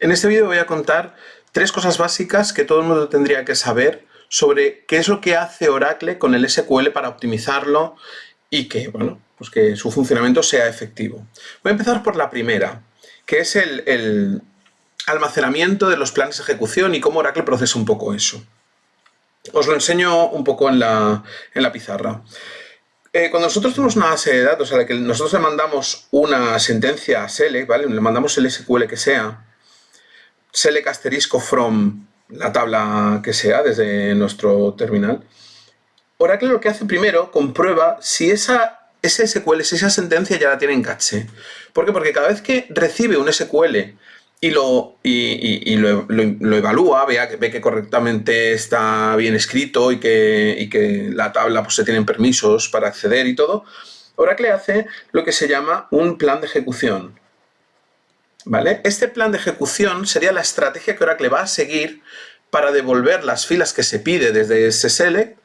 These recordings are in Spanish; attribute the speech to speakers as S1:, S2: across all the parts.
S1: En este vídeo voy a contar tres cosas básicas que todo el mundo tendría que saber sobre qué es lo que hace Oracle con el SQL para optimizarlo y que, bueno, pues que su funcionamiento sea efectivo. Voy a empezar por la primera, que es el, almacenamiento de los planes de ejecución y cómo Oracle procesa un poco eso. Os lo enseño un poco en la, pizarra. Eh, cuando nosotros tenemos una base de datos a la que nosotros le mandamos una sentencia a select, ¿vale? Le mandamos el SQL que sea, select asterisco from la tabla que sea desde nuestro terminal, Oracle lo que hace primero, comprueba si esa, ese SQL, si esa sentencia ya la tiene en caché. ¿Por qué? Porque cada vez que recibe un SQL y lo, y, lo, evalúa, ve que correctamente está bien escrito y que, que la tabla pues, se tienen permisos para acceder y todo, Oracle hace lo que se llama un plan de ejecución. Este plan de ejecución sería la estrategia que Oracle va a seguir para devolver las filas que se pide desde select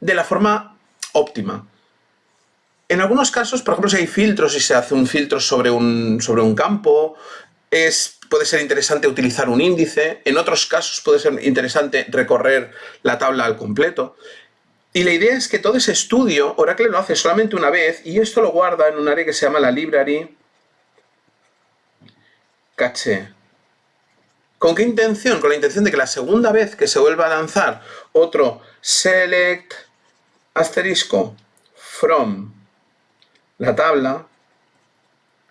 S1: de la forma óptima. En algunos casos, por ejemplo, si hay filtros y se hace un filtro sobre un, sobre un campo, es, puede ser interesante utilizar un índice. En otros casos puede ser interesante recorrer la tabla al completo. Y la idea es que todo ese estudio Oracle lo hace solamente una vez y esto lo guarda en un área que se llama la library ¿Con qué intención? Con la intención de que la segunda vez que se vuelva a lanzar otro select asterisco from la tabla,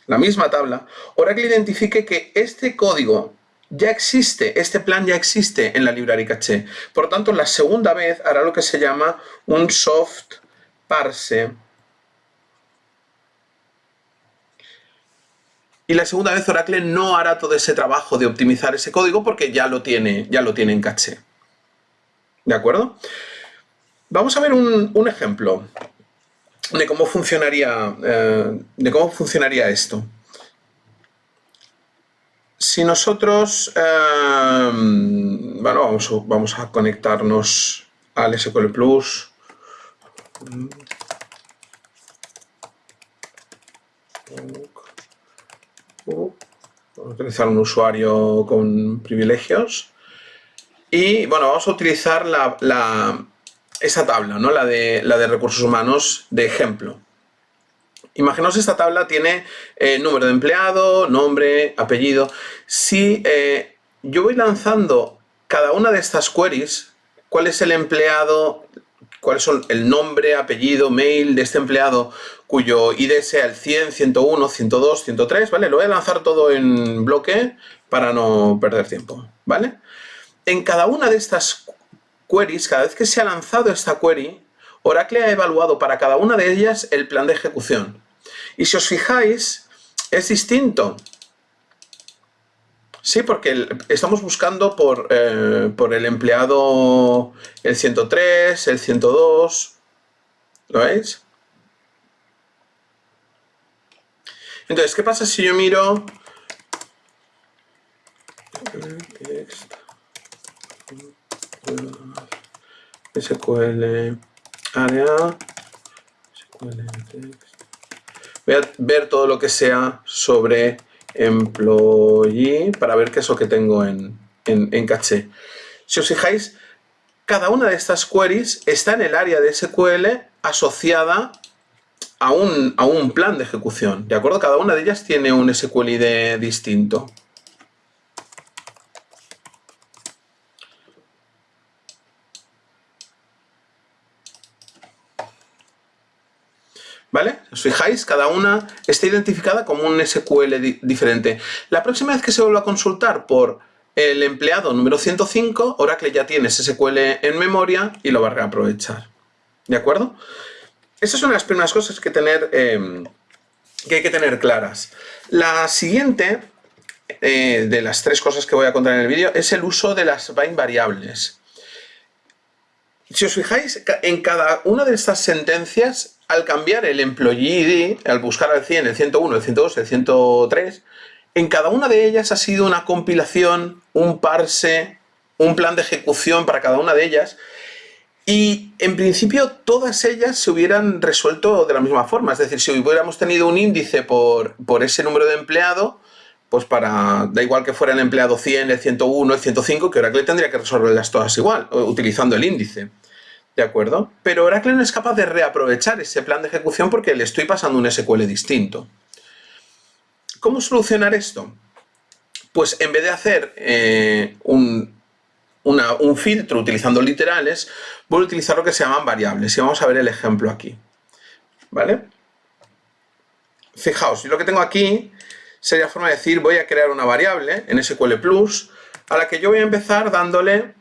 S1: la misma tabla, Oracle identifique que este código ya existe, este plan ya existe en la librería caché. Por tanto, la segunda vez hará lo que se llama un soft parse y la segunda vez Oracle no hará todo ese trabajo de optimizar ese código porque ya lo tiene, ya lo en caché. ¿De acuerdo? Vamos a ver un, ejemplo de cómo funcionaría, eh, de cómo funcionaría esto. Si nosotros, eh, bueno, vamos, vamos a conectarnos al SQL Plus. Utilizar un usuario con privilegios. Y bueno, vamos a utilizar la, esa tabla, ¿no? la, de, la de recursos humanos de ejemplo. Imaginaos esta tabla tiene eh, número de empleado, nombre, apellido. Si eh, yo voy lanzando cada una de estas queries, cuál es el empleado, cuáles son el nombre, apellido, mail de este empleado cuyo ID sea el 100, 101, 102, 103, ¿vale? Lo voy a lanzar todo en bloque para no perder tiempo, ¿vale? En cada una de estas queries, cada vez que se ha lanzado esta query, Oracle ha evaluado para cada una de ellas el plan de ejecución. Y si os fijáis, es distinto. Sí, porque estamos buscando por, eh, por el empleado el 103, el 102, ¿lo veis? Entonces, ¿qué pasa si yo miro SQL área. SQL Voy a ver todo lo que sea sobre employee para ver qué es lo que tengo en, en, caché. Si os fijáis, cada una de estas queries está en el área de SQL asociada a un, a un, plan de ejecución, ¿de acuerdo? Cada una de ellas tiene un SQLID distinto. ¿Vale? ¿Os fijáis? Cada una está identificada como un SQL diferente. La próxima vez que se vuelva a consultar por el empleado número 105, Oracle ya tiene ese SQL en memoria y lo va a reaprovechar. ¿De acuerdo? Estas son las primeras cosas que, tener, em, que hay que tener claras. La siguiente, eh, de las tres cosas que voy a contar en el vídeo, es el uso de las bind variables. Si os fijáis, en cada una de estas sentencias al cambiar el employee ID, al buscar al 100, el 101, el 102, el 103, en cada una de ellas ha sido una compilación, un parse, un plan de ejecución para cada una de ellas. Y en principio todas ellas se hubieran resuelto de la misma forma. Es decir, si hubiéramos tenido un índice por, por ese número de empleado, pues para, da igual que fuera el empleado 100, el 101, el 105, que Oracle tendría que resolverlas todas igual, utilizando el índice. ¿De acuerdo? Pero Oracle no es capaz de reaprovechar ese plan de ejecución porque le estoy pasando un SQL distinto. ¿Cómo solucionar esto? Pues en vez de hacer eh, un, un filtro utilizando literales, voy a utilizar lo que se llaman variables. Y vamos a ver el ejemplo aquí. ¿Vale? Fijaos, lo que tengo aquí sería forma de decir, voy a crear una variable en SQL Plus a la que yo voy a empezar dándole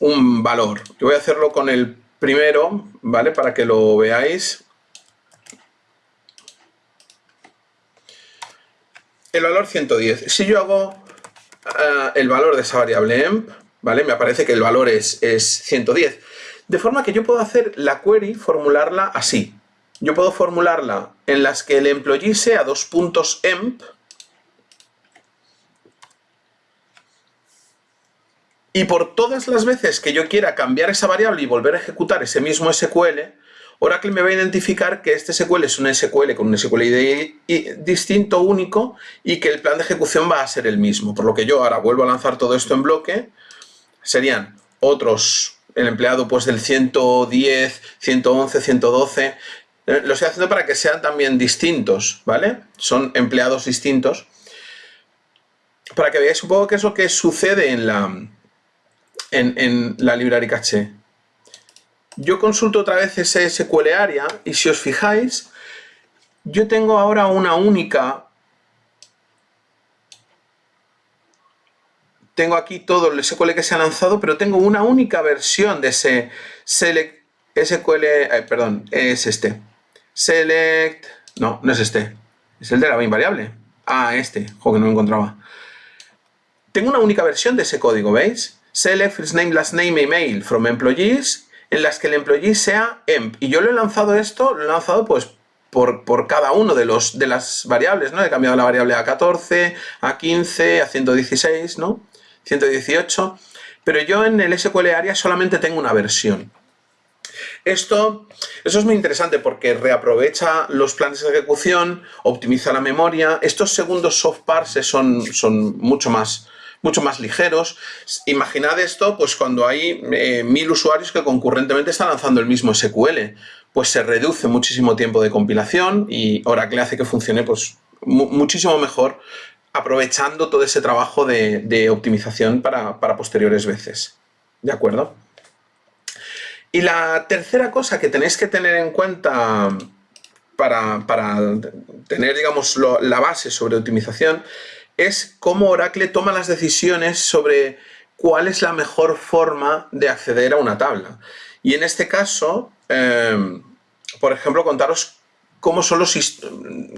S1: un valor. Yo voy a hacerlo con el primero, ¿vale? Para que lo veáis. El valor 110. Si yo hago uh, el valor de esa variable emp, ¿vale? Me aparece que el valor es, es 110. De forma que yo puedo hacer la query, formularla así. Yo puedo formularla en las que el employee sea dos puntos emp y por todas las veces que yo quiera cambiar esa variable y volver a ejecutar ese mismo SQL, Oracle me va a identificar que este SQL es un SQL con un SQL ID distinto, único, y que el plan de ejecución va a ser el mismo. Por lo que yo ahora vuelvo a lanzar todo esto en bloque, serían otros, el empleado pues del 110, 111, 112, lo estoy haciendo para que sean también distintos, ¿vale? Son empleados distintos. Para que veáis un poco qué es lo que sucede en la, en, la library caché. Yo consulto otra vez ese SQL area y si os fijáis, yo tengo ahora una única... Tengo aquí todo el SQL que se ha lanzado, pero tengo una única versión de ese select SQL... Eh, perdón, es este select... No, no es este. Es el de la invariable. Ah, este. Joder, que no lo encontraba. Tengo una única versión de ese código, ¿veis? Select first name, last name, email from employees en las que el employee sea emp. Y yo lo he lanzado esto, lo he lanzado pues por, por, cada uno de, los, de las variables, ¿no? He cambiado la variable a 14, a 15, a 116, ¿no? 118. Pero yo en el SQL Area solamente tengo una versión. Esto, eso es muy interesante porque reaprovecha los planes de ejecución, optimiza la memoria. Estos segundos soft parses son, son mucho más mucho más ligeros. Imaginad esto pues cuando hay eh, mil usuarios que concurrentemente están lanzando el mismo SQL. Pues se reduce muchísimo tiempo de compilación y Oracle hace que funcione pues muchísimo mejor aprovechando todo ese trabajo de, optimización para, para posteriores veces. ¿De acuerdo? Y la tercera cosa que tenéis que tener en cuenta para, tener, digamos, la base sobre optimización es cómo Oracle toma las decisiones sobre cuál es la mejor forma de acceder a una tabla. Y en este caso, em, por ejemplo, contaros cómo, son los,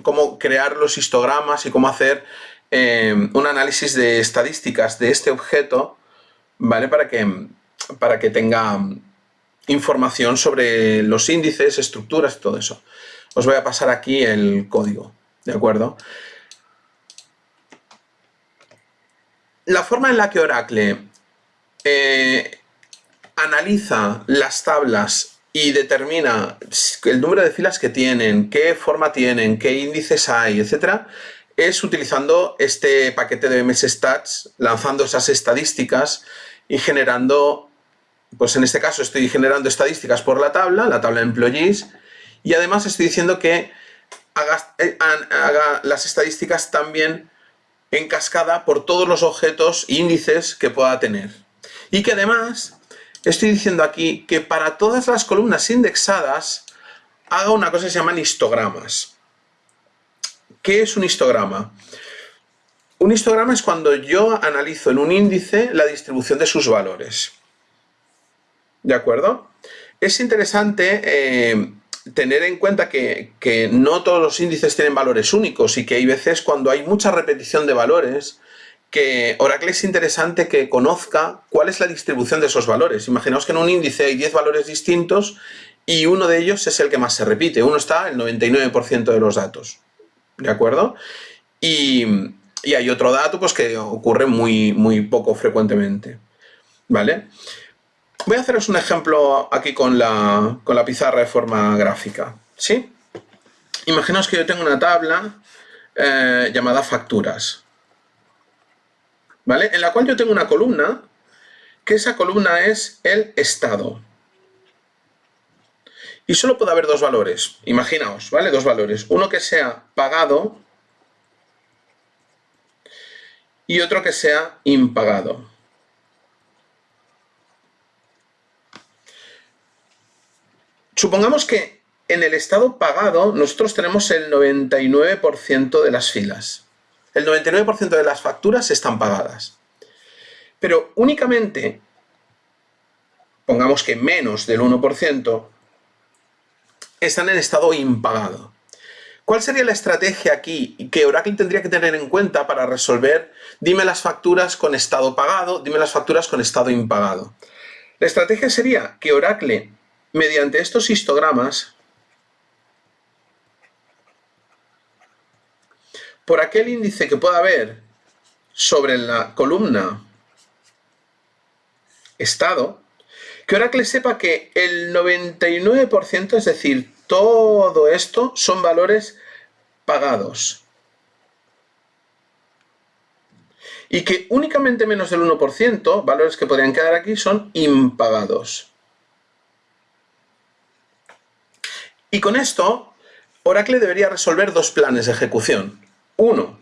S1: cómo crear los histogramas y cómo hacer em, un análisis de estadísticas de este objeto, ¿vale? Para que, para que tenga información sobre los índices, estructuras todo eso. Os voy a pasar aquí el código, ¿de acuerdo? La forma en la que Oracle eh, analiza las tablas y determina el número de filas que tienen, qué forma tienen, qué índices hay, etcétera, es utilizando este paquete de MS Stats, lanzando esas estadísticas y generando pues en este caso estoy generando estadísticas por la tabla, la tabla employees, y además estoy diciendo que haga, eh, haga las estadísticas también en cascada por todos los objetos índices que pueda tener. Y que además estoy diciendo aquí que para todas las columnas indexadas haga una cosa que se llaman histogramas. ¿Qué es un histograma? Un histograma es cuando yo analizo en un índice la distribución de sus valores. ¿De acuerdo? Es interesante eh, tener en cuenta que, no todos los índices tienen valores únicos y que hay veces cuando hay mucha repetición de valores que Oracle es interesante que conozca cuál es la distribución de esos valores. Imaginaos que en un índice hay 10 valores distintos y uno de ellos es el que más se repite. Uno está el 99% de los datos. ¿De acuerdo? Y, hay otro dato pues, que ocurre muy, muy poco frecuentemente. ¿Vale? Voy a haceros un ejemplo aquí con la, pizarra de forma gráfica. ¿sí? Imaginaos que yo tengo una tabla eh, llamada facturas. ¿Vale? En la cual yo tengo una columna, que esa columna es el estado. Y solo puede haber dos valores, imaginaos, ¿vale? Dos valores. Uno que sea pagado y otro que sea impagado. Supongamos que en el estado pagado nosotros tenemos el 99% de las filas. El 99% de las facturas están pagadas. Pero únicamente, pongamos que menos del 1%, están en estado impagado. ¿Cuál sería la estrategia aquí que Oracle tendría que tener en cuenta para resolver dime las facturas con estado pagado, dime las facturas con estado impagado? La estrategia sería que Oracle, mediante estos histogramas, por aquel índice que pueda haber sobre la columna estado, que Oracle sepa que el 99%, es decir, todo esto son valores pagados. Y que únicamente menos del 1%, valores que podrían quedar aquí, son impagados. Y con esto, Oracle debería resolver dos planes de ejecución. Uno,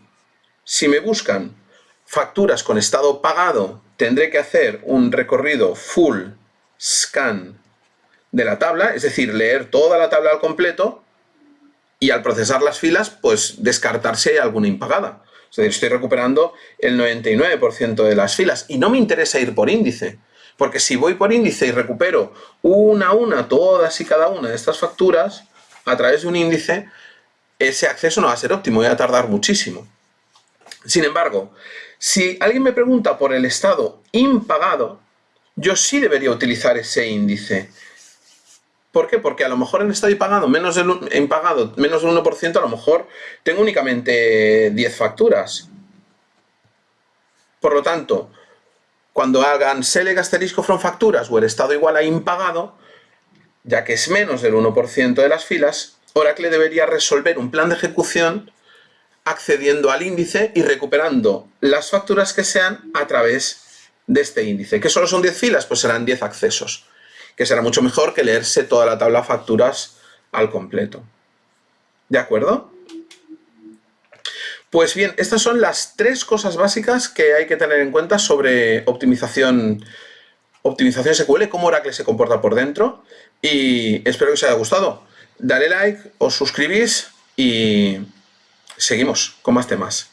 S1: si me buscan facturas con estado pagado, tendré que hacer un recorrido full scan de la tabla, es decir, leer toda la tabla al completo y al procesar las filas, pues descartar si hay alguna impagada. Es decir, estoy recuperando el 99% de las filas y no me interesa ir por índice, porque si voy por índice y recupero una a una todas y cada una de estas facturas a través de un índice, ese acceso no va a ser óptimo, voy a tardar muchísimo. Sin embargo, si alguien me pregunta por el estado impagado, yo sí debería utilizar ese índice. ¿Por qué? Porque a lo mejor en estado impagado menos impagado, menos del 1%, a lo mejor tengo únicamente 10 facturas. Por lo tanto, cuando hagan select asterisco from facturas o el estado igual a impagado, ya que es menos del 1% de las filas, Oracle debería resolver un plan de ejecución accediendo al índice y recuperando las facturas que sean a través de este índice. ¿Que solo son 10 filas? Pues serán 10 accesos, que será mucho mejor que leerse toda la tabla facturas al completo. ¿De acuerdo? Pues bien, estas son las tres cosas básicas que hay que tener en cuenta sobre optimización, optimización SQL, cómo Oracle se comporta por dentro y espero que os haya gustado. Dale like, os suscribís y seguimos con más temas.